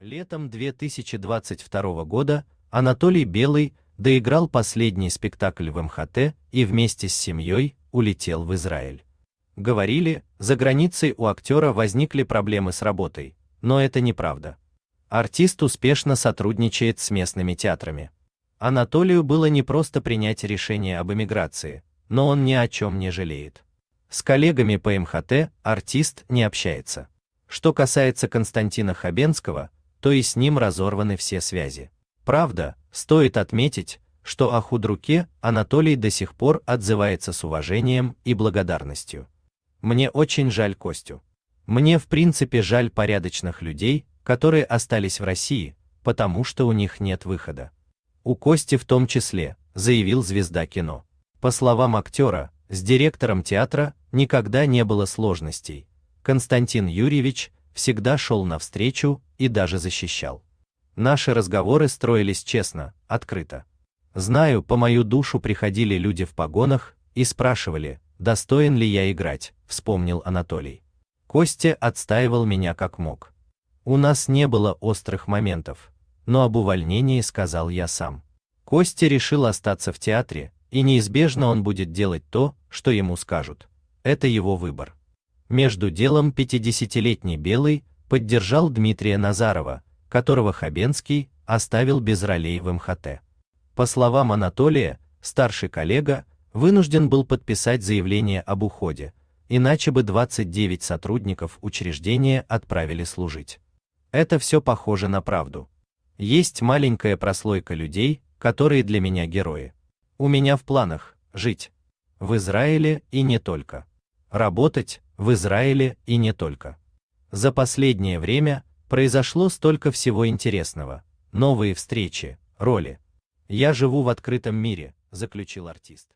Летом 2022 года Анатолий Белый доиграл последний спектакль в МХТ и вместе с семьей улетел в Израиль. Говорили, за границей у актера возникли проблемы с работой, но это неправда. Артист успешно сотрудничает с местными театрами. Анатолию было не просто принять решение об эмиграции, но он ни о чем не жалеет. С коллегами по МХТ артист не общается. Что касается Константина Хабенского, то и с ним разорваны все связи. Правда, стоит отметить, что о худруке Анатолий до сих пор отзывается с уважением и благодарностью. Мне очень жаль Костю. Мне в принципе жаль порядочных людей, которые остались в России, потому что у них нет выхода. У Кости в том числе, заявил звезда кино. По словам актера, с директором театра никогда не было сложностей. Константин Юрьевич всегда шел навстречу и даже защищал. Наши разговоры строились честно, открыто. Знаю, по мою душу приходили люди в погонах и спрашивали, достоин ли я играть, вспомнил Анатолий. Костя отстаивал меня как мог. У нас не было острых моментов, но об увольнении сказал я сам. Костя решил остаться в театре, и неизбежно он будет делать то, что ему скажут. Это его выбор. Между делом 50-летний Белый поддержал Дмитрия Назарова, которого Хабенский оставил без ролей в МХТ. По словам Анатолия, старший коллега вынужден был подписать заявление об уходе, иначе бы 29 сотрудников учреждения отправили служить. Это все похоже на правду. Есть маленькая прослойка людей, которые для меня герои. У меня в планах жить в Израиле и не только. Работать в Израиле и не только. За последнее время произошло столько всего интересного. Новые встречи, роли. Я живу в открытом мире, заключил артист.